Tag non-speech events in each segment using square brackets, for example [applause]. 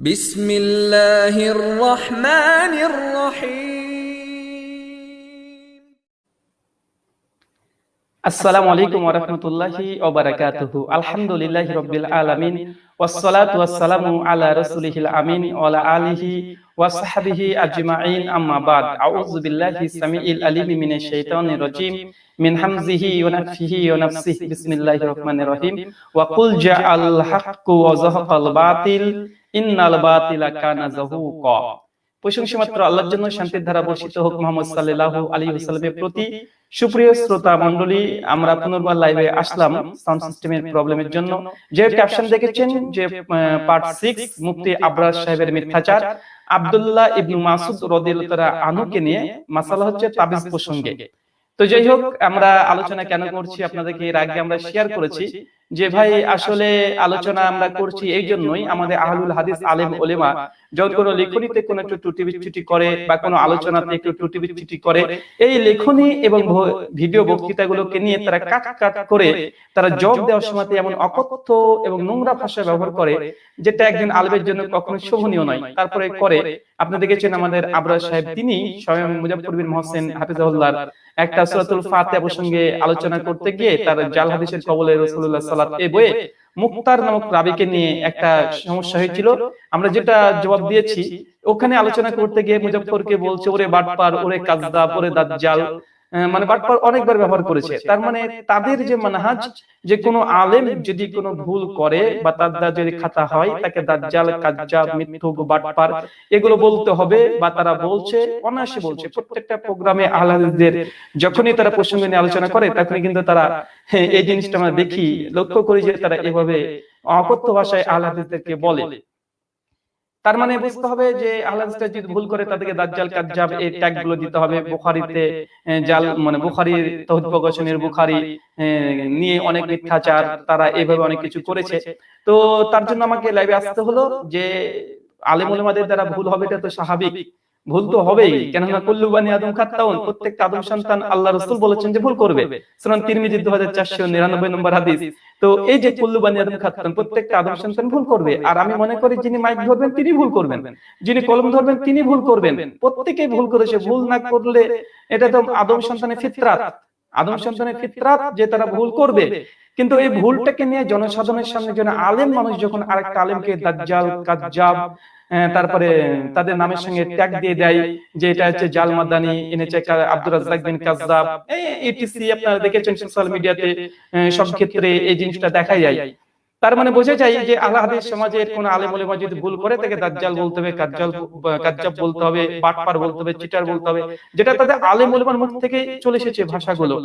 بسم الله الرحمن الرحيم. السلام عليكم ورحمة الله وبركاته. الحمد لله رب العالمين والصلاة والسلام على رسوله الأمين وعلى آله وصحبه أجمعين. أما بعد أعوذ بالله السميع العليم من الشيطان الرجيم من حمزه ونفسه ونفسه. بسم الله الرحمن الرحيم. وقل جاء الحق وزهق الباطل. জাআল হাক্কু ওয়া যাহাকাল বাতিল ইন্নাল বাতিলা কানা যাহুকা। প্রশংসা মাত্র আল্লাহর জন্য শান্তির ধারা বর্ষিত হোক মোহাম্মদ সাল্লাল্লাহু আলাইহি ওয়াসাল্লামের প্রতি। সুপ্রিয় শ্রোতা মণ্ডলী আমরা পুনর্বার লাইভে আসলাম সাউন্ড সিস্টেমের প্রবলেমের জন্য। যে ক্যাপশন দেখেছেন যে পার্ট সিক্স মুফতি আবরাজ সাহেবের মিথ্যাচার আব্দুল্লাহ ইবনু মাসুদ রাদিয়াল্লাহু তাআলা আনহুকে নিয়ে মাসালা হচ্ছে তাবিজ প্রসঙ্গে। তো যাই হোক আমরা আলোচনা কেন করছি আপনাদেরকে এর আগে আমরা শেয়ার করেছি। যে ভাই আসলে আলোচনা আমরা করছি এই জন্যই আমাদের আহলুল হাদিস আলেম ওলেমা যখন কোনো লেখনীতে কোনো একটু ত্রুটি বিচ্যুতি করে বা কোনো আলোচনাতে একটু ত্রুটি বিচ্যুতি করে এই লেখনী এবং ভিডিও বক্তৃতাগুলোকে নিয়ে তারা কাট কাট করে তারা জব দেওয়ার সময় এমন অকথ্য এবং নোংরা ভাষা ব্যবহার করে যেটা একজন আলবের জন্য কখনো শোভনীয় নয়। তারপরে করে আপনি দেখেছেন আমাদের আবরাজ সাহেব তিনি স্বয়ং মুজাফর বিন মহসেন হাফিজাহুল্লাহ একটা সূরাতুল ফাতিহা প্রসঙ্গে আলোচনা করতে গিয়ে তার জাল হাদিসের কবলে রাসূলুল্লাহ সাল্লাল্লাহু এই বইয়ে মুক্তার নামক রাবিকে নিয়ে একটা সমস্যা হয়েছিল। আমরা যেটা জবাব দিয়েছি, ওখানে আলোচনা করতে গিয়ে মুজফ্ফরকে বলছে, ওরে বাটপার, ওরে কাজদা ওরে দাজ্জাল। মানে বাটপার অনেকবার ব্যবহার করেছে। তার মানে তাদের যে মানহাজ যে কোনো আলেম যদি কোনো ভুল করে বা তার যদি খাতা হয় তাকে দাজ্জাল কাজ্জাব মিথ্যুক বাটপার এগুলো বলতে হবে বা তারা বলছে অনায়াসে বলছে। প্রত্যেকটা প্রোগ্রামে আহলাদের যখনই তারা প্রসঙ্গ নিয়ে আলোচনা করে তখনই কিন্তু তারা [laughs] এই জিনিসটা আমরা দেখি লক্ষ্য করি যে তারা এভাবে অকথ্য ভাষায় আহলাদেরকে বলে। তার মানে বুঝতে হবে যে আহলাদিসটা যদি ভুল করে তাদেরকে দাজ্জাল কাজ্জাব এই ট্যাগগুলো দিতে হবে বুখারিতে জাল মানে বুখারির তহদ প্রকাশনের বুখারি নিয়ে অনেক মিথ্যাচার তারা এইভাবে অনেক কিছু করেছে। তো তার জন্য আমাকে লাইভে আসতে হলো যে আলেম ওলামাদের দ্বারা ভুল হবে এটা তো স্বাভাবিক। ভুল তো হবেই। কেননা কুল্লু বানি আদম খাত্তাউন প্রত্যেকটা আদম সন্তান আল্লাহ রাসূল বলেছেন যে ভুল করবে। সুনান তিরমিজি 2499 নম্বর হাদিস। তো এই যে কুল্লু বানি আদম খাত্তাউন প্রত্যেকটা আদম সন্তান ভুল করবে। আর আমি মনে করি যিনি মাইক ধরবেন তিনি ভুল করবেন। যিনি কলম ধরবেন তিনি ভুল করবেন। প্রত্যেকেই ভুল করেছে ভুল না করলে এটা তো আদম সন্তানের ফিতরাত। আদম সন্তানের ফিতরাত যে তারা ভুল করবে। কিন্তু এই ভুলটাকে নিয়ে জনসাধারণের সামনে যেন আলেম মানুষ যখন আরেকটা আলেমকে দাজ্জাল কাজ্জাব তারপরে তাদের নামের সঙ্গে ট্যাগ দিয়ে দেয় যে এটা হচ্ছে জাল মাদানি এনেছে আব্দুর রাজ্জাক বিন কাজ্জাব। এটিসি আপনারা দেখেছেন সোশ্যাল মিডিয়াতে সব ক্ষেত্রে এই জিনিসটা দেখা যায়। তার মানে বোঝা যায় যে আল্লাহ হাদিস সমাজের কোন আলেম ওলেমা যদি ভুল করে তাকে দাজ্জাল বলতে হবে কাজ্জাল কাজ্জাব বলতে হবে বাটপার বলতে হবে চিটার বলতে হবে যেটা তাদের আলেম ওলেমার মুখ থেকে চলে এসেছে ভাষাগুলো।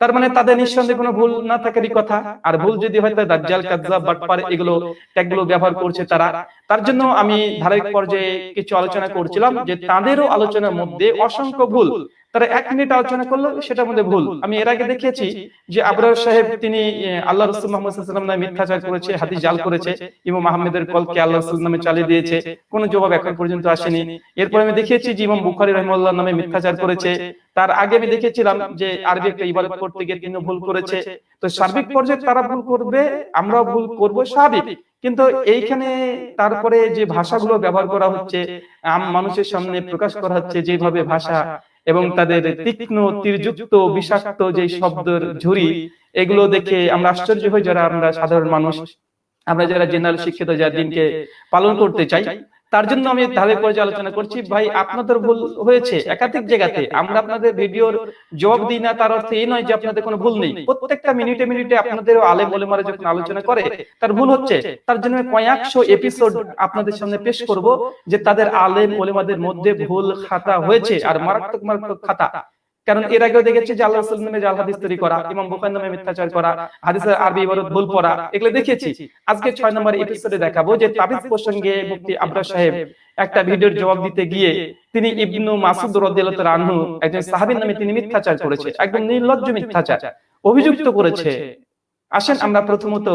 তার মানে তাদের নিঃসন্দেহে কোনো ভুল না থাকারই কথা। আর ভুল যদি হয় তাহলে দাজ্জাল, কাজ্জাব, বাটপার এগুলো ট্যাগগুলো ব্যবহার করছে তারা। তার জন্য আমি ধারাবাহিক পর্যায়ে কিছু আলোচনা করছিলাম যে তাদেরও আলোচনার মধ্যে অসংখ্য ভুল তারা এক মিনিট আলোচনা করল, সেটার মধ্যে ভুল। আমি এর আগে দেখিয়েছি যে আবরার সাহেব, তিনি আল্লাহ রসুল মোহাম্মদ মিথ্যাচার করেছে, হাদিস জাল করেছে, ইমাম আহমেদের কলকে আল্লাহ রসুল নামে চালিয়ে দিয়েছে, কোনো জবাব এখন পর্যন্ত আসেনি। এরপর আমি দেখিয়েছি যে ইমাম বুখারি রহমাল্লাহ নামে মিথ্যাচার করেছে। তার আগে আমি দেখেছিলাম যে আরবি একটা ইবাদত করতে গিয়ে তিনি ভুল করেছে। তো সার্বিক পর্যায়ে তারা ভুল করবে, আমরাও ভুল করব, স্বাভাবিক। কিন্তু এইখানে তারপরে যে ভাষাগুলো ব্যবহার করা হচ্ছে মানুষের সামনে প্রকাশ করা হচ্ছে, যেভাবে ভাষা এবং তাদের তীক্ষ্ণ তীরযুক্ত বিষাক্ত যে শব্দের ঝুরি এগুলো দেখে আমরা আশ্চর্য হই যারা আমরা সাধারণ মানুষ আমরা যারা জেনারেল শিক্ষিত যারা দিনকে পালন করতে চাই তার জন্য আমি ধাপে পর্যায়ে আলোচনা করছি। ভাই, আপনাদের ভুল হয়েছে একাধিক জায়গাতে। আমরা আপনাদের ভিডিওর জবাব দিই না, তার অর্থ এই নয় যে আপনাদের কোনো ভুল নেই। প্রত্যেকটা মিনিটে মিনিটে আপনাদের আলে বলে মারে যখন আলোচনা করে, তার ভুল হচ্ছে, তার জন্য কয়েকশো এপিসোড আপনাদের সামনে পেশ করব যে তাদের আলে ওলেমাদের মধ্যে ভুল খাতা হয়েছে, আর মারাত্মক মারাত্মক খাতা। কারণ এর আগেও দেখেছি যে আল্লাহ রাসূল নামে জাল হাদিস তৈরি করা ইমাম বুখারী নামে মিথ্যাচার করা হাদিসের আরবি ইবারত ভুল পড়া এগুলো দেখেছি। আজকে 6 নম্বর এপিসোডে দেখাবো যে তাবিজ প্রসঙ্গে মুফতি আবরার সাহেব একটা ভিডিওর জবাব দিতে গিয়ে তিনি ইবনু মাসুদ রাদিয়াল্লাহু তাআলা আনহু একজন সাহাবীর নামে তিনি মিথ্যাচার করেছে একদম নির্লজ্জ মিথ্যাচার। অভিযুক্ত করেছে। আসেন আমরা প্রথমত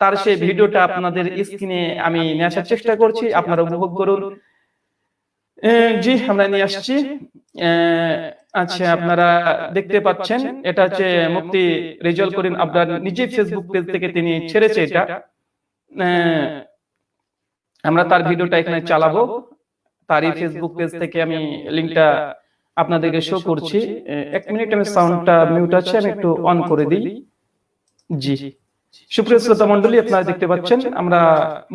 তার সেই ভিডিওটা আপনাদের স্ক্রিনে আমি নিয়ে আসার চেষ্টা করছি আপনারা উপভোগ করুন। জি আমরা নিয়ে আসছি আচ্ছা আপনারা দেখতে পাচ্ছেন এটা হচ্ছে মুক্তি রেজাল করিম আপনার নিজে ফেসবুক পেজ থেকে তিনি ছেড়েছে এটা। আমরা তার ভিডিওটা এখানে চালাবো। তারই ফেসবুক পেজ থেকে আমি লিংকটা আপনাদেরকে শো করছি। এক মিনিট আমি সাউন্ডটা মিউট আছে আমি একটু অন করে দিই। জি। সুপ্রিয় শ্রোতা মন্ডলী আপনারা দেখতে পাচ্ছেন আমরা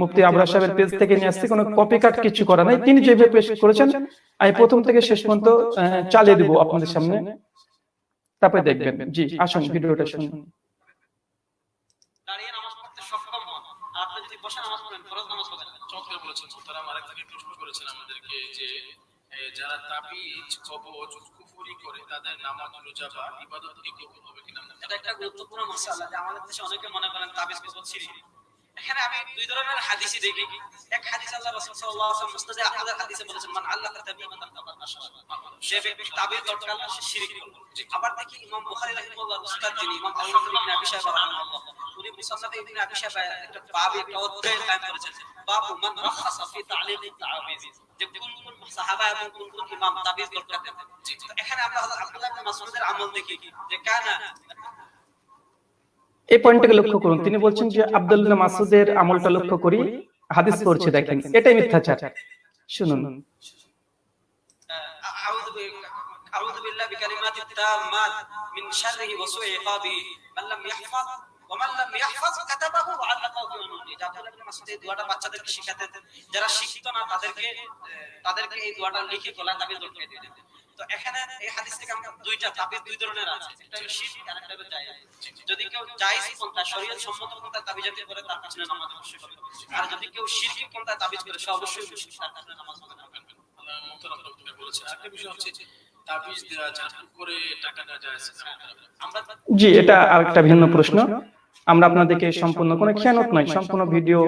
মুফতি আবরা সাহেবের পেজ থেকে নিয়ে আসছি কোনো কপি কাট কিছু করা নাই। তিনি যেভাবে পেশ করেছেন আমি প্রথম থেকে শেষ পর্যন্ত আহ, চালিয়ে দিব আপনাদের সামনে। তারপরে দেখবেন। জি আসুন ভিডিওটা শুনুন। দাঁড়িয়ে নামাজ পড়তে সক্ষম হন। আপনি যদি বসে নামাজ পড়েন ফরজ নামাজ পড়েন চমৎকার বলেছেন মোহতারাম আরেক থেকে প্রশ্ন করেছেন আমাদেরকে যে যারা তাবিজ কবজ কুফুরি করে তাদের নামাজ রোজা বা ইবাদত কি কবুল হবে কিনা এটা একটা গুরুত্বপূর্ণ মাসালা যে আমাদের দেশে অনেকে মনে করেন তাবিজ কবজ ছিরি এখানে আমি দুই ধরনের হাদিসই দেখি। এক হাদিস আল্লাহ রাসূল সাল্লাল্লাহু আলাইহি ওয়াসাল্লাম মুসনাদে আহমদের হাদিসে বলেছেন, মান আল্লাহা তাবিমান ফাকাদ আশরাক। সে ব্যক্তি তাবিজ দরকার, সে শিরক করল আবার দেখি ইমাম বুখারী রাহিমাহুল্লাহ উস্তাদ যিনি ইমাম আবু বকর রাহিমাহুল্লাহ, উনি মুসান্নাফে ইবনে আবি শাইবা একটা বাব, একটা অধ্যায় কায়েম করেছেন। বাবু মান রাখাসা ফি তা'লিক তাবিজ যে কোন কোন সাহাবা এবং কোন কোন ইমাম তাবিজ করতেন তো এখানে আমরা হযরত আব্দুল্লাহ ইবনে মাসউদের আমল দেখি যে কানা এই পয়েন্টটাকে লক্ষ্য করুন তিনি বলছেন যে আব্দুল্লাহ মাসুদের আমলটা লক্ষ্য করি হাদিস পড়ছে দেখেন এটাই মিথ্যাচার শুনুন أعوذ ب... أعوذ بالله بكلمات التامات من شره وسوء عقابه من لم يحفظ আর যদি কেউ জায়েজ পন্থা সম্মত পন্থা তাবিজ করে তার কাছে নামাজ অবশ্যই আর যদি কেউ শিরকি পন্থায় তাবিজ করে সে অবশ্যই তার কাছে নামাজ হবে আমরা জি এটা আরেকটা ভিন্ন প্রশ্ন। আমরা আপনাদেরকে সম্পূর্ণ কোনো খেয়ানত নয় সম্পূর্ণ ভিডিও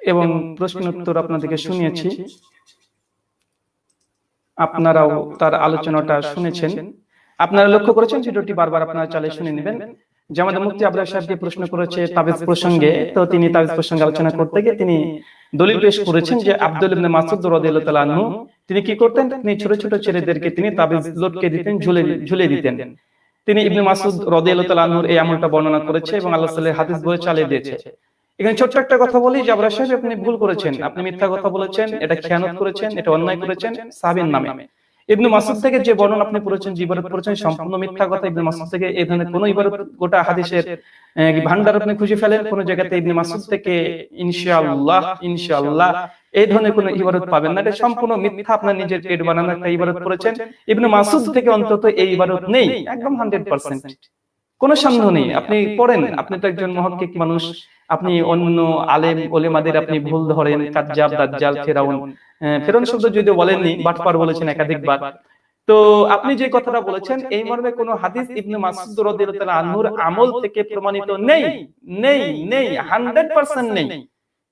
এবং প্রশ্ন উত্তর আপনাদেরকে শুনিয়েছি। আপনারাও তার আলোচনাটা শুনেছেন। আপনারা লক্ষ্য করেছেন ভিডিওটি বারবার আপনারা চালিয়ে শুনে নেবেন। যে আমাদের মুফতি আবরার সাহেবকে প্রশ্ন করেছে তাবিজ প্রসঙ্গে তো তিনি তাবিজ প্রসঙ্গে আলোচনা করতে গিয়ে তিনি দলিল পেশ করেছেন যে আব্দুল ইবনে মাসুদ রাদিয়াল্লাহু তাআলা তিনি কি করতেন? তিনি ছোট ছোট ছেলেদেরকে তিনি তাবিজ লটকে দিতেন ঝুলে ঝুলে দিতেন। তিনি ইবনে মাসুদ তাআলা আনহুর এই আমলটা বর্ণনা করেছে এবং আল্লাহ সাল্লাল্লাহু হাদিস বলে চালিয়ে দিয়েছে। এখানে ছোট্ট একটা কথা বলি আবরার সাহেব আপনি ভুল করেছেন। আপনি মিথ্যা কথা বলেছেন এটা খেয়ানত করেছেন এটা অন্যায় করেছেন সাবিন নামে। ইবনে মাসুদ থেকে যে বর্ণনা আপনি পড়েছেন যে ইবারত পড়েছেন সম্পূর্ণ মিথ্যা কথা ইবনে মাসুদ থেকে এই ধরনের কোনো ইবারত গোটা হাদিসের ভান্ডার আপনি খুঁজে ফেলেন কোন জায়গাতে ইবনে মাসুদ থেকে ইনশাআল্লাহ ইনশাআল্লাহ এই ধরনের কোনো ইবারত পাবেন না। এটা সম্পূর্ণ মিথ্যা। আপনার নিজের পেট বানানো একটা ইবারত পড়েছেন ইবনে মাসুদ থেকে অন্তত এই ইবারত নেই। একদম হান্ড্রেড পার্সেন্ট। কোনো সন্দেহ নেই। আপনি পড়েন। আপনি তো একজন মহক্কিক মানুষ। আপনি অন্য আলেম, ওলেমাদের আপনি ভুল ধরেন। কাজ্জাব, দাজ্জাল, ফেরাউন। ফেরাউন শব্দ যদিও বলেননি বাটপার বলেছেন একাধিকবার। তো আপনি যে কথাটা বলেছেন, এই মর্মে কোনো হাদিস ইবনে মাসুদ রাদিয়াল্লাহু আনহুর আমল থেকে প্রমাণিত নেই। নেই নেই। 100% নেই।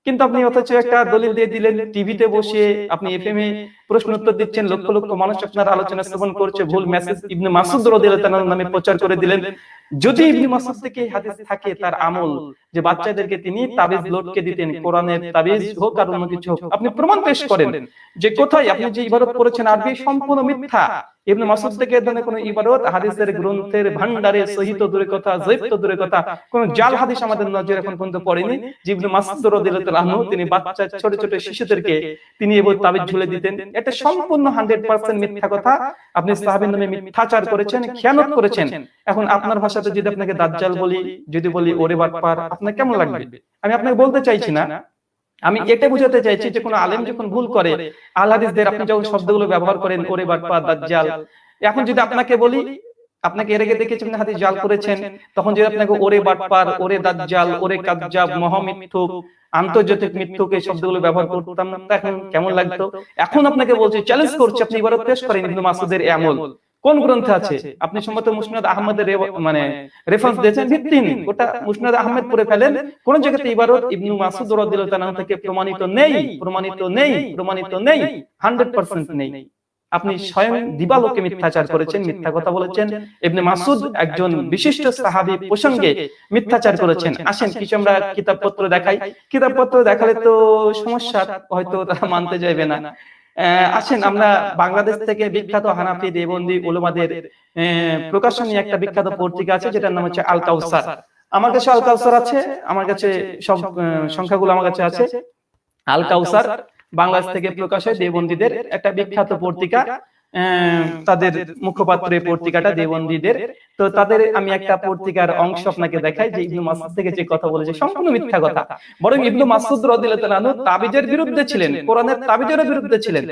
কিন্তু আপনি অথচ একটা দলিল দিয়ে দিলেন টিভিতে বসে আপনি এফএম এ প্রশ্ন উত্তর দিচ্ছেন লক্ষ লক্ষ মানুষ আপনার আলোচনা শ্রবণ করছে ভুল মেসেজ ইবনে মাসুদ রাদিয়াল্লাহু তাআলার নামে প্রচার করে দিলেন। যদি ইবনে মাসুদ থেকে হাদিস থাকে তার আমল যে বাচ্চাদেরকে তিনি তাবিজ লটকে দিতেন, কোরআনের তাবিজ হোক আর অন্য কিছু হোক, আপনি প্রমাণ পেশ করেন যে কোথায় আপনি যে ইবাদত করেছেন আরবি সম্পূর্ণ মিথ্যা। ইবনে মাসুদ থেকে এ কোনো ইবাদত, হাদিসের গ্রন্থের ভান্ডারে সহিত দূরে কথা, জৈব তো দূরে কথা, কোন জাল হাদিস আমাদের নজরে এখন পর্যন্ত পড়েনি। যে ইবনে মাসুদ রাদিয়াল্লাহু আনহু, তিনি বাচ্চা, ছোট ছোট শিশুদেরকে তিনি এবার তাবিজ ঝুলে দিতেন। এটা সম্পূর্ণ 100% মিথ্যা কথা। আপনি সাহাবীর নামে মিথ্যাচার করেছেন, খেয়ানত করেছেন। এখন আপনার ভাষাতে যদি আপনাকে দাজ্জাল বলি যদি বলি ওরে বাটপার আপনার কেমন লাগবে? আমি আপনাকে বলতে চাইছি না। আমি এটা বুঝাতে চাইছি যে কোনো আলেম যখন ভুল করে আল হাদিসদের আপনি যখন শব্দগুলো ব্যবহার করেন ওরে বাটপার দাজ্জাল। এখন যদি আপনাকে বলি আপনাকে এর আগে দেখেছেন আপনি হাদিস জাল করেছেন তখন যদি আপনাকে ওরে বাটপার ওরে দাজ্জাল ওরে কাজ্জাব মহামিথ্যুক আন্তর্জাতিক মিথ্যুক এই শব্দগুলো ব্যবহার করতাম না এখন কেমন লাগতো? এখন আপনাকে বলছি চ্যালেঞ্জ করছি আপনি এবারও পেশ করেন ইবনে মাসুদের আমল কোন গ্রন্থে আছে? আপনি সম্ভবত মুসনাদ আহমদের মানে রেফারেন্স দিয়েছেন ভিত্তিহীন। ওটা মুসনাদ আহমেদ পড়ে ফেলেন। কোন জায়গাতে ইবারত ইবনু মাসুদ রাদিয়াল্লাহু তাআলা থেকে প্রমাণিত নেই। প্রমাণিত নেই। প্রমাণিত নেই। 100% নেই। আপনি স্বয়ং দিবালোকে মিথ্যাচার করেছেন মিথ্যা কথা বলেছেন। ইবনে মাসুদ একজন বিশিষ্ট সাহাবী প্রসঙ্গে মিথ্যাচার করেছেন। আসেন কিছু আমরা কিতাবপত্র দেখাই। কিতাবপত্র দেখালে তো সমস্যা হয়তো তারা মানতে চাইবে না আসেন আমরা বাংলাদেশ থেকে বিখ্যাত হানাফি দেবন্দী উলমাদের আহ, প্রকাশনী একটা বিখ্যাত পত্রিকা আছে যেটার নাম হচ্ছে আল কাউসার আমার কাছে আল কাউসার আছে আমার কাছে সব সংখ্যাগুলো আমার কাছে আছে। আল কাউসার বাংলাদেশ থেকে প্রকাশ হয় দেবন্দীদের একটা বিখ্যাত পত্রিকা। তাদের মুখপাত্রের পত্রিকাটা দেবন্দীদের তো তাদের আমি একটা পত্রিকার অংশ আপনাকে দেখাই যে ইবনু মাসুদ থেকে যে কথা বলেছে, সম্পূর্ণ মিথ্যা কথা। বরং ইবনু মাসুদ রাদিয়াল্লাহু তাআলা তাবিজের বিরুদ্ধে ছিলেন, কোরআনের তাবিজের বিরুদ্ধে ছিলেন।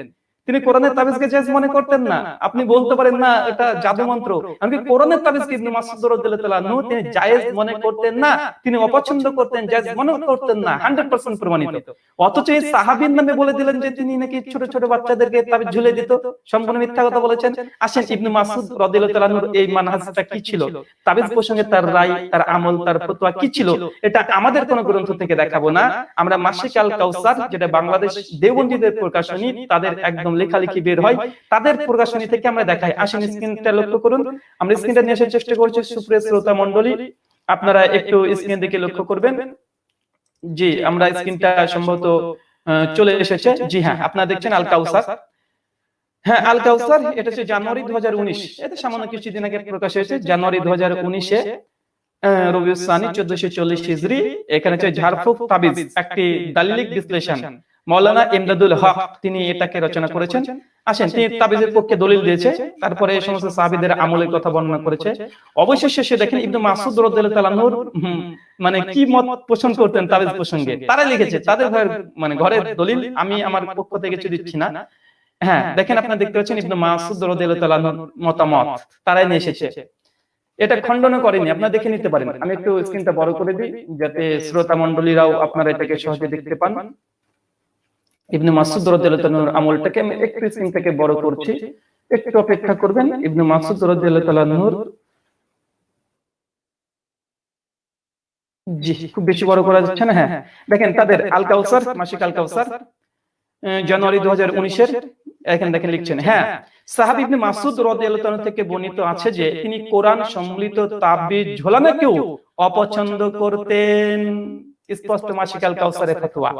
তিনি কোরআনের তাবিজকে জায়েজ মনে করতেন না। আপনি বলতে পারেন, না, এটা জাদু মন্ত্র। আমি কোরআনের তাবিজকে ইবনু মাসুদ রাদিয়াল্লাহু আনহু তিনি জায়েজ মনে করতেন না। তিনি অপছন্দ করতেন, জায়েজ মনে করতেন না 100% প্রমাণিত। অথচ এই সাহাবীর নামে বলে দিলেন যে তিনি নাকি ছোট ছোট বাচ্চাদেরকে তাবিজ ঝুলে দিত। সম্পূর্ণ মিথ্যা কথা বলেছেন। আসেন ইবনু মাসুদ রাদিয়াল্লাহু আনহুর এই মানহাজটা কি ছিল? তাবিজ প্রসঙ্গে তার রায়, তার আমল, তার ফতোয়া কি ছিল? এটা আমাদের কোন গ্রন্থ থেকে দেখাবো না। আমরা মাসিক আল কাউসার যেটা বাংলাদেশ দেওবন্দীদের প্রকাশনী, তাদের একদম লেখালেখি বের হয় তাদের প্রকাশনী থেকে আমরা দেখাই। আসেন স্ক্রিনটা লক্ষ্য করুন। আমরা স্ক্রিনটা নিয়ে আসার চেষ্টা করছি সুপ্রিয় শ্রোতা মণ্ডলী। আপনারা একটু স্ক্রিন দিকে লক্ষ্য করবেন। জি আমরা স্ক্রিনটা সম্ভবত চলে এসেছে। জি হ্যাঁ আপনারা দেখছেন আল কাউসার হ্যাঁ আল কাউসার এটা হচ্ছে জানুয়ারি দু হাজার উনিশ। এটা সামান্য কিছুদিন আগে প্রকাশ হয়েছে জানুয়ারি দু হাজার উনিশে। রবিউল সানি চোদ্দশো চল্লিশ হিজরি। এখানে হচ্ছে ঝাড়ফুক তাবিজ একটি দালিলিক বিশ্লেষণ। মৌলানা ইমদাদুল হক তিনি এটাকে রচনা করেছেন। আসেন তিনি তাবিজের পক্ষে দলিল দিয়েছে তারপরে এই সমস্ত সাহাবীদের আমলের কথা বর্ণনা করেছে। অবশেষে সে দেখেন ইবনু মাসুদ রাদিয়াল্লাহু তাআলা মানে কি মত পোষণ করতেন তাবিজ প্রসঙ্গে? তারা লিখেছে তাদের ঘরের মানে ঘরের দলিল আমি আমার পক্ষ থেকে কিছু দিচ্ছি না হ্যাঁ দেখেন আপনারা দেখতে পাচ্ছেন ইবনু মাসুদ রাদিয়াল্লাহু তাআলা মতামত তারাই নিয়ে এসেছে এটা খণ্ডন করেনি আপনারা দেখে নিতে পারেন আমি একটু স্ক্রিনটা বড় করে দিই যাতে শ্রোতা মণ্ডলীরাও আপনারা এটাকে সহজে দেখতে পান ইবনু মাসুদ রাদিয়াল্লাহু আমলটাকে আমি একটু স্ক্রিন থেকে বড় করছি। একটু অপেক্ষা করবেন, ইবনু মাসুদ রাদিয়াল্লাহু জি, খুব বেশি বড় করা যাচ্ছে না হ্যাঁ। দেখেন, তাদের আল কাউসার মাসিক আল কাউসার জানুয়ারি 2019 এর এখানে দেখেন লিখছেন হ্যাঁ। সাহাব ইবনে মাসুদ রাদিয়াল্লাহু তাআলা থেকে বর্ণিত আছে যে তিনি কোরআন সম্মিলিত তাবিজ ঝোলানোকেও অপছন্দ করতেন। স্পষ্ট মাসিক আল কাউসারের ফতোয়া।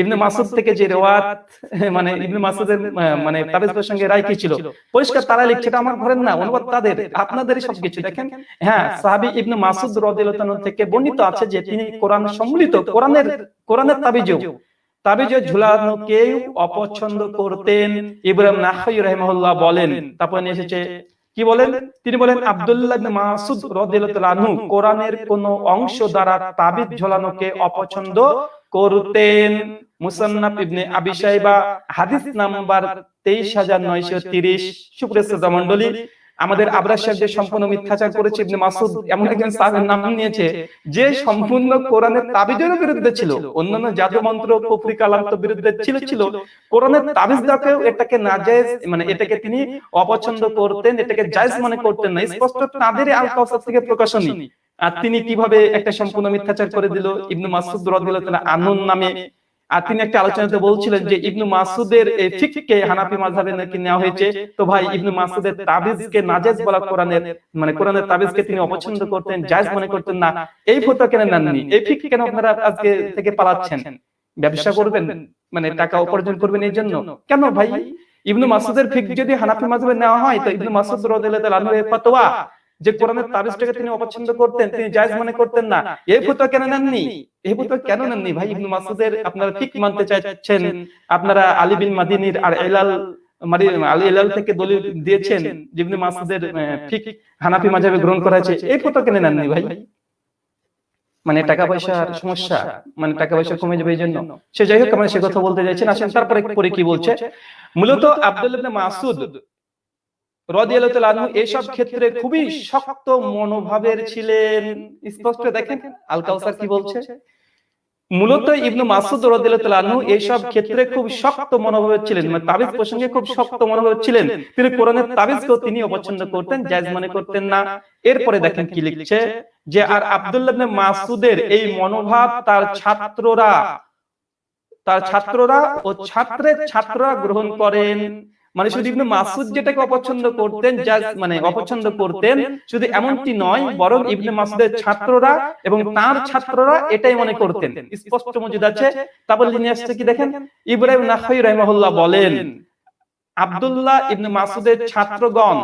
ইবনে মাসুদ থেকে যে রেওয়াত মানে ইবনে মাসুদের মানে রায় কি ছিল? পরিষ্কার তারা লিখছে এটা আমার ঘরের না অনুবাদ তাদের আপনাদেরই সবকিছু দেখেন। হ্যাঁ সাহাবী ইবনে মাসুদ রাদিয়াল্লাহু তাআলা থেকে বর্ণিত আছে যে তিনি কোরআন সম্মিলিত কোরআনের কোরআনের তাবিজও তাবিজে। ঝুলানোকে অপছন্দ করতেন ইব্রাহিম নাহাই রাহিমাহুল্লাহ বলেন তারপর এসেছে কি বলেন? তিনি বলেন আব্দুল্লাহ ইবনে মাসুদ রাদিয়াল্লাহু তাআলা কোরআনের কোন অংশ দ্বারা তাবিজ ঝোলানোকে অপছন্দ করতেন। মুসান্নাফ ইবনে আবি শাইবা, হাদিস নাম্বার 23930 সুপ্রিয় শ্রোতা মণ্ডলী, আমাদের আবরার সাহেব যে সম্পূর্ণ মিথ্যাচার করেছে ইবনে মাসুদ এমন একজন সাহাবীর নাম নিয়েছে, যে সম্পূর্ণ কোরআনের তাবিজের বিরুদ্ধে ছিল। অন্যান্য জাদু মন্ত্র, কুফরি কালাম তো বিরুদ্ধে ছিল ছিল। কোরআনের তাবিজ দাকেও এটাকে নাজায়েজ মানে এটাকে তিনি অপছন্দ করতেন, এটাকে জায়েজ মনে করতেন না। স্পষ্ট তাদের আল কাউসার থেকে প্রকাশনী। আর তিনি কীভাবে একটা সম্পূর্ণ মিথ্যাচার করে দিল? ইবনু মাসুদ রাদিয়াল্লাহু আনুন নামে আর তিনি একটা আলোচনাতে বলছিলেন যে ইবনু মাসুদের এই ফিককে হানাফি মাযহাবে নাকি নেওয়া হয়েছে? তো ভাই ইবনু মাসুদের তাবিজকে নাজায়েজ বলা কোরআনের মানে কোরআনের তাবিজকে তিনি অপছন্দ করতেন জায়েজ মনে করতেন না। এই ফতোয়া কেন নেননি? এই ফিক কেন আপনারা আজকে থেকে পালাচ্ছেন? ব্যবসা করবেন মানে টাকা উপার্জন করবেন এই জন্য। কেন ভাই? ইবনু মাসুদের ফিক যদি হানাফি মাযহাবে নেওয়া হয় তো ইবনু মাসুদ রাদিয়াল্লাহু আনহু এর ফতোয়া যে কোরআনের তাবিজটাকে তিনি অপছন্দ করতেন, তিনি জায়েজ মনে করতেন না। এই ফতোয়া কেন নেননি? এই ফতোয়া কেন নেননি? ভাই, ইবনু মাসুদের আপনারা ঠিক মানতে চাইছেন। আপনারা আলী বিন মাদিনীর আর এলাল মানে দিয়েছেন হানাফি গ্রহণ করা এই কেন নেননি ভাই? মানে টাকা পয়সার সমস্যা মানে টাকা পয়সা যাবে এই জন্য। সে যাই হোক সে কথা বলতে চাইছেন আসেন, তারপরে পরে কি বলছে? মূলত আব্দুল ইবনে মাসুদ এইসব ক্ষেত্রে খুবই শক্ত মনোভাবের ছিলেন। স্পষ্ট দেখেন? আল কাউসার কি বলছে? মূলত ইবনু মাসুদ রাদিয়াল্লাহু এইসব ক্ষেত্রে খুব শক্ত মনোভাবের ছিলেন। মানে তাবিজ প্রসঙ্গে খুব শক্ত মনোভাবের ছিলেন। তিনি কোরআনের তাবিজকেও তিনি অপছন্দ করতেন জায়েজ মনে করতেন না। এরপরে দেখেন কি লিখছে? যে আর আব্দুল্লাহ ইবনে মাসুদের এই মনোভাব তার ছাত্ররা তার ছাত্ররা ও ছাত্রের ছাত্ররা গ্রহণ করেন মানে শুধু ইবনে মাসুদ যেটাকে অপছন্দ করতেন যা মানে অপছন্দ করতেন শুধু এমনটি নয় বরং ইবনে মাসুদের ছাত্ররা এবং তার ছাত্ররা এটাই মনে করতেন। স্পষ্ট মজুদ আছে তারপর লিনে আসছে কি দেখেন? ইব্রাহিম নাখাই রাহিমাহুল্লাহ বলেন আব্দুল্লাহ ইবনে মাসুদের ছাত্রগণ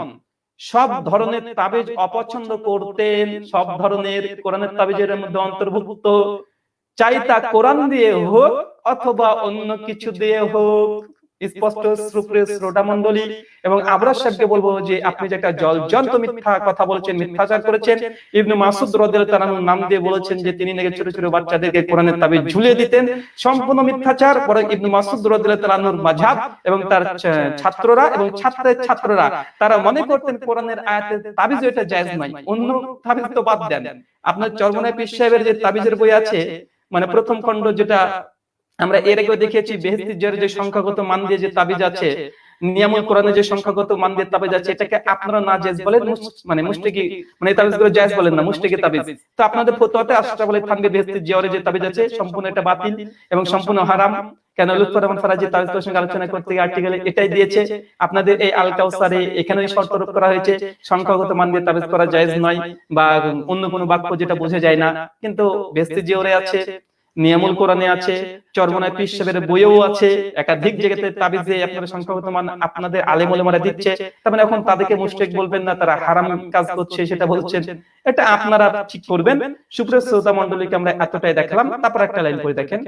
সব ধরনের তাবিজ অপছন্দ করতেন সব ধরনের কোরআনের তাবিজের মধ্যে অন্তর্ভুক্ত। চাই তা কোরআন দিয়ে হোক অথবা অন্য কিছু দিয়ে হোক স্পষ্ট সুপ্রিয় শ্রোতা মন্ডলী এবং আবরার সাহেবকে বলব যে আপনি যে একটা জল জন্ত মিথ্যা কথা বলেছেন, মিথ্যাচার করেছেন, ইবনু মাসুদ রাদিয়াল্লাহু তাআলা নাম দিয়ে বলেছেন যে তিনি নাকি ছোট ছোট বাচ্চাদেরকে কোরআনের তাবিজ ঝুলিয়ে দিতেন, সম্পূর্ণ মিথ্যাচার, বরং ইবনু মাসুদ রাদিয়াল্লাহু তাআলার মাযহাব এবং তার ছাত্ররা এবং ছাত্রের ছাত্ররা, তারা মনে করতেন কোরআনের আয়াতের তাবিজ এটা জায়েজ নয়, অন্য তাবিজ তো বাদ দেন। আপনার চরমনায় পীর সাহেবের যে তাবিজের বই আছে মানে প্রথম খণ্ড যেটা আমরা এর আগেও দেখেছি বেহেস্তি যে সংখ্যাগত মান দিয়ে যে তাবিজ আছে নিয়ামুল কোরআনে যে সংখ্যাগত মান দিয়ে তাবিজ আছে এটাকে আপনারা না জায়েজ বলেন মানে মুশরিকি মানে তাবিজগুলো জায়েজ বলেন না মুশরিকি তাবিজ। তো আপনাদের ফতোয়াতে আশরাফ আলী থানভী বেহেস্তি জিয়ারে যে তাবিজ আছে সম্পূর্ণ এটা বাতিল এবং সম্পূর্ণ হারাম। কেন লুৎফর রহমান ফরাজি তাবিজ প্রসঙ্গে আলোচনা করতে গিয়ে আর্টিকেলে এটাই দিয়েছে আপনাদের এই আল কাউসারে এখানেই শর্ত আরোপ করা হয়েছে সংখ্যাগত মান দিয়ে তাবিজ করা জায়েজ নয় বা অন্য কোনো বাক্য যেটা বোঝা যায় না কিন্তু বেহেস্তি জিওরে আছে নিয়ামুল কোরআনে আছে, চরমনায় পীর সাহেবের বইও আছে, একাধিক জায়গাতে তাবিজে আপনারা সংখ্যাগত মান আপনাদের আলেম ওলামারা দিচ্ছে, তার মানে এখন তাদেরকে মুশরিক বলবেন না, তারা হারাম কাজ করছে সেটা বলছেন। এটা আপনারা ঠিক করবেন। সুপ্রিয় শ্রোতা মণ্ডলীকে আমরা এতটাই দেখলাম, তারপর একটা লাইন করে দেখেন।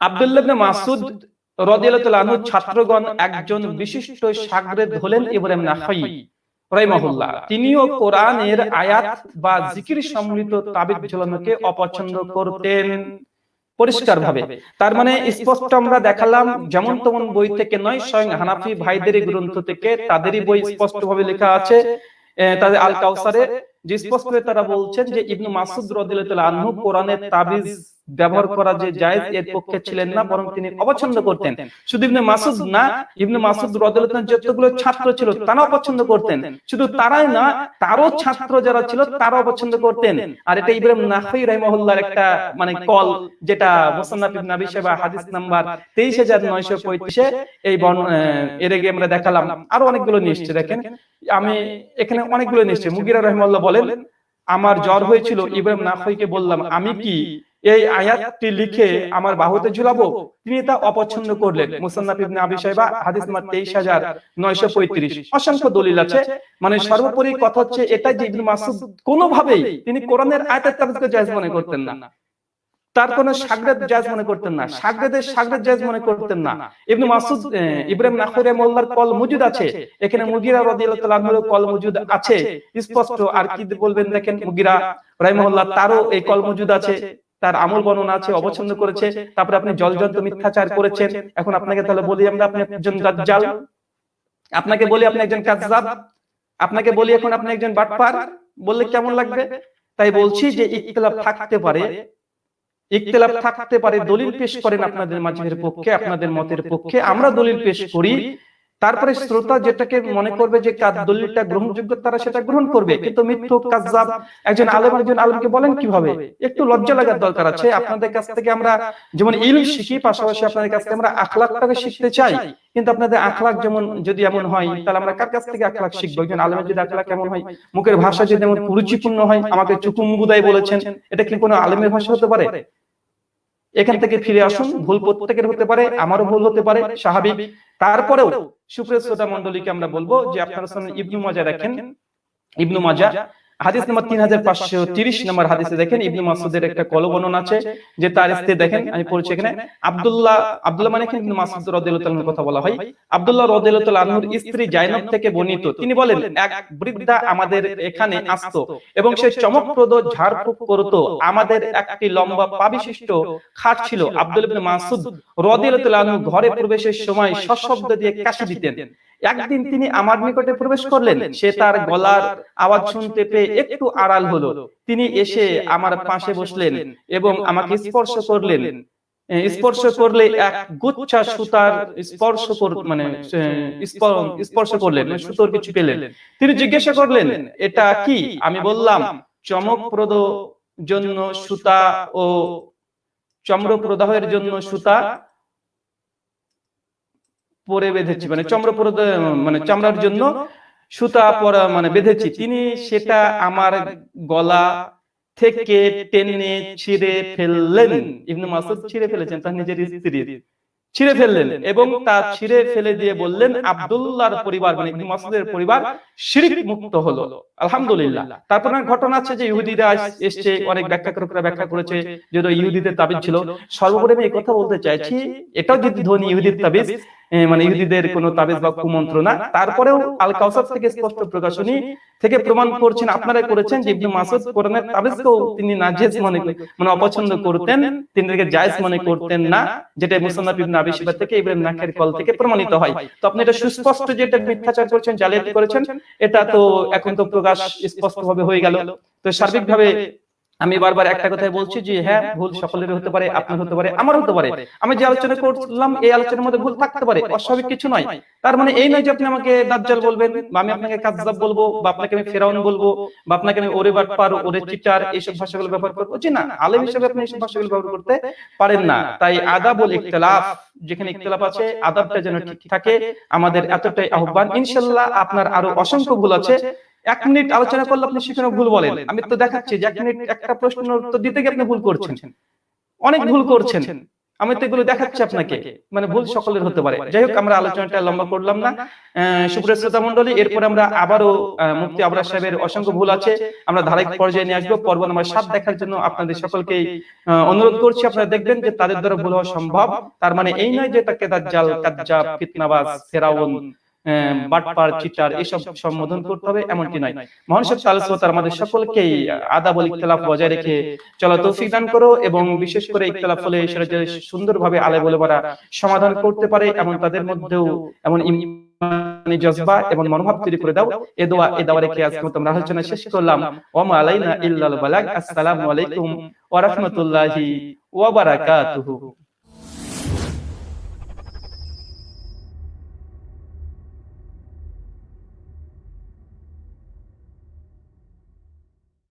আব্দুল্লাহ মাসুদ আনহু ছাত্রগণ একজন বিশিষ্ট শাগরেদ হলেন ইব্রাহিম নাখাই রাহিমাহুল্লাহ তিনিও কোরআনের আয়াত বা জিকির সম্মিলিত তাবিজ ঝোলানোকে অপছন্দ করতেন পরিষ্কার ভাবে তার মানে স্পষ্ট আমরা দেখালাম যেমন তেমন বই থেকে নয় স্বয়ং হানাফি ভাইদের গ্রন্থ থেকে তাদেরই বই স্পষ্ট ভাবে লেখা আছে তাদের আল কাউসারে যে স্পষ্ট তারা বলছেন যে ইবনু মাসুদ রাদিয়াল্লাহু তাআলা আনহু কোরআনের তাবিজ ব্যবহার করা যে জায়েজ এর পক্ষে ছিলেন না বরং তিনি অপছন্দ করতেন। শুধু ইবনে মাসুদ না ইবনে মাসুদ রাদিয়াল্লাহু যতগুলো ছাত্র ছিল তারাও পছন্দ করতেন। শুধু তারাই না তারও ছাত্র যারা ছিল তারাও পছন্দ করতেন। আর এটা ইব্রাহিম নাখই রাহিমাহুল্লাহর একটা মানে কল যেটা মুসান্নাফ ইবনে আবি শাইবা হাদিস নাম্বার 23935 এ এই এর আগে আমরা দেখালাম আরও অনেকগুলো এসেছে দেখেন আমি এখানে অনেকগুলো এসেছে মুগিরা রহিমাল্লাহ বলেন আমার জ্বর হয়েছিল ইব্রাহিম নাখইকে বললাম আমি কি এই আয়াতটি লিখে আমার বাহুতে ঝুলাবো? তিনি তা অপছন্দ করলেন। মুসান্নাফ আবি শাইবা, হাদিস নাম্বার 23935 অসংখ্য দলিল আছে। মানে সর্বোপরি কথা হচ্ছে এটা যে ইবনে মাসুদ কোনোভাবেই তিনি কোরআনের আয়াতের তাবিজকে জায়েজ মনে করতেন না। তার কোন সাগরেদ জায়েজ মনে করতেন না। সাগরেদের সাগরেদ জায়েজ মনে করতেন না। ইবনে মাসুদ ইব্রাহিম নাখরে মোল্লার কল মজুদ আছে। এখানে মুগিরা রাদিয়াল্লাহু তাআলা কল মজুদ আছে। স্পষ্ট আর কি বলবেন দেখেন মুগিরা রাহিমাহুল্লাহ তারও এই কল মজুদ আছে। তার আমল বর্ণনা আছে অপছন্দ করেছে তারপরে আপনি জলজন্ত মিথ্যাচার করেছেন। এখন আপনাকে তাহলে বলি আমরা আপনি একজন দাজ্জাল। আপনাকে বলি আপনি একজন কাযযাব আপনাকে বলি এখন আপনি একজন বাটপার। বললে কেমন লাগবে? তাই বলছি যে ইখতিলাফ থাকতে পারে। ইখতিলাফ থাকতে পারে দলিল পেশ করেন আপনাদের মাঝের পক্ষে আপনাদের মতের পক্ষে। আমরা দলিল পেশ করি। তারপরে শ্রোতা যেটাকে মনে করবে যে কার দলিলটা গ্রহণযোগ্য, তারা সেটা গ্রহণ করবে। কিন্তু মিথ্যুক কাজ্জাব, একজন আলেম একজন আলেমকে বলেন কীভাবে? একটু লজ্জা লাগার দরকার আছে। আপনাদের কাছ থেকে আমরা যেমন ইলম শিখি, পাশাপাশি আপনাদের কাছ থেকে আমরা আখলাকটাকে শিখতে চাই। কিন্তু আপনাদের আখলাক যেমন যদি এমন হয়, তাহলে আমরা কার কাছ থেকে আখলাক শিখব? একজন আলেমের যদি আখলাক কেমন হয়, মুখের ভাষা যদি এমন কুরুচিপূর্ণ হয়, আমাকে চুকুম্বুদাই বলেছেন, এটা কি কোনো আলেমের ভাষা হতে পারে? এখান থেকে ফিরে আসুন, ভুল প্রত্যেকের হতে পারে, আমারও ভুল হতে পারে, স্বাভাবিক। তারপরেও সুপ্রিয় শ্রোতা মন্ডলীকে আমরা বলব যে আপনারা ইবনু মাজা রাখেন ইবনু মাজা হাদিস নম্বর তিন হাজার পাঁচশো তিরিশ নম্বর হাদিসে দেখেন ইবনু মাসুদের একটা কলবর্ণন আছে যে তার স্ত্রী, দেখেন, আমি পড়ছি এখানে, আব্দুল্লাহ আব্দুল্লাহ মানে ইবনু মাসুদ রাদিয়াল্লাহু কথা বলা হয়। আব্দুল্লাহ রাদিয়াল্লাহু আনহুর স্ত্রী জাইনব থেকে বর্ণিত। তিনি বলেন, এক বৃদ্ধা আমাদের এখানে আসতো এবং সে চমকপ্রদ ঝাড়ফুঁক করত। আমাদের একটি লম্বা পাবিশিষ্ট খাট ছিল। আব্দুল ইবনে মাসুদ রাদিয়াল্লাহু আনহু ঘরে প্রবেশের সময় সশব্দ দিয়ে কাশি দিতেন। একদিন তিনি আমার নিকটে প্রবেশ করলেন, সে তার গলার আওয়াজ শুনতে পেয়ে একটু আড়াল হলো। তিনি এসে আমার পাশে বসলেন এবং আমাকে স্পর্শ করলেন। স্পর্শ করলে এক গুচ্ছা সুতার স্পর্শ মানে স্পর্শ করলেন মানে সুতোর কিছু পেলেন। তিনি জিজ্ঞাসা করলেন, এটা কি? আমি বললাম, চমকপ্রদ জন্য সুতা ও চম্র প্রদাহের জন্য সুতা পরে বেঁধেছি মানে চম্র প্রদাহ মানে চামড়ার জন্য সুতা পরা মানে বেঁধেছি। তিনি সেটা আমার গলা থেকে টেনে ছিঁড়ে ফেললেন। ইবনে মাসুদ ছিঁড়ে ফেলেছেন তার নিজের স্ত্রীর। ছিঁড়ে ফেললেন এবং তা ছিঁড়ে ফেলে দিয়ে বললেন আব্দুল্লাহর পরিবার মানে ইবনে মাসউদের পরিবার শিরিক মুক্ত হলো। আলহামদুলিল্লাহ। তারপর ঘটনা আছে যে ইহুদিরা এসছে অনেক ব্যাখ্যাকারকরা ব্যাখ্যা করেছে যেহেতু ইহুদিদের তাবিজ ছিল। সর্বোপরি আমি এই কথা বলতে চাইছি এটাও যদি ধনী ইহুদির তাবিজ মানে ইহুদিদের কোন তাবিজ বা কুমন্ত্র না তারপরেও আল কাউসার থেকে স্পষ্ট প্রকাশনী থেকে প্রমাণ করছেন আপনারা করেছেন যে ইবনে মাসুদ কোরআনের তাবিজকেও তিনি নাজেজ মনে মানে অপছন্দ করতেন তিনি এটাকে জায়েজ মনে করতেন না যেটা মুসান্নাফ ইবনে আবি শিবা থেকে ইব্রাহিম নাখের কল থেকে প্রমাণিত হয়। তো আপনি এটা সুস্পষ্ট যে এটা মিথ্যাচার করেছেন জালিয়াতি করেছেন এটা তো এখন তো প্রকাশ স্পষ্ট ভাবে হয়ে গেল। তো সার্বিকভাবে আমি বারবার একটা কথাই বলছি যে হ্যাঁ ভুল সকলের হতে পারে, আপনার হতে পারে আমার হতে পারে। আমি যে আলোচনা করলাম, এই আলোচনার মধ্যে ভুল থাকতে পারে, অস্বাভাবিক কিছু নয়। তার মানে এই নয় যে আপনি আমাকে দাজ্জাল বলবেন, বা আমি আপনাকে কাজ্জাব বলব, বা আপনাকে আমি ফেরাউন বলব, বা আপনাকে আমি ওরে বাটপার, ওরে চিটার এইসব ভাষাগুলো ব্যবহার করব। জি না, আলেম হিসেবে আপনি এইসব ভাষাগুলো ব্যবহার করতে পারেন না। তাই আদাবুল ইখতিলাফ, যেখানে ইখতিলাফ আছে, আদাবটা যেন ঠিক থাকে, আমাদের এতটাই আহ্বান। ইনশাআল্লাহ আপনার আরও অসংখ্য ভুল আছে এক মিনিট আলোচনা করলে আপনি সেখানে ভুল বলেন। আমি তো দেখাচ্ছি যে এক মিনিট একটা প্রশ্ন উত্তর দিতে গিয়ে আপনি ভুল করছেন। অনেক ভুল করছেন। আমি তো এগুলো দেখাচ্ছি আপনাকে। মানে ভুল সকলের হতে পারে। যাই হোক আমরা আলোচনাটা লম্বা করলাম না। সুপ্রিয় শ্রোতা মন্ডলী এরপরে আমরা আবারও মুফতি আবরার সাহেবের অসংখ্য ভুল আছে। আমরা ধারাবাহিক পর্যায়ে নিয়ে আসব পর্ব নাম্বার সাত দেখার জন্য আপনাদের সকলকে অনুরোধ করছি আপনারা দেখবেন যে তাদের দ্বারা ভুল হওয়া সম্ভব তার মানে এই নয় যে তাকে দাজ্জাল কাজ্জাব ফিতনাবাজ ফেরাউন বাটপার চিটার এসব সম্বোধন করতে হবে এমনটি নয়। মহান সব তার আমাদের সকলকেই আদাবল ইখতিলাফ বজায় রেখে চলা তৌফিক দান করো এবং বিশেষ করে ইখতিলাফ হলে সেটা যে সুন্দরভাবে আলে বলে সমাধান করতে পারে এবং তাদের মধ্যেও এমন জজবা এবং মনোভাব তৈরি করে দাও। এ দোয়া এ দাওয়া রেখে আজকে মতো আমরা আলোচনা শেষ করলাম। ওমা আলাইনা ইল্লাল বালাগ। আসসালামু আলাইকুম ওয়া রাহমাতুল্লাহি ওয়া বারাকাতুহু।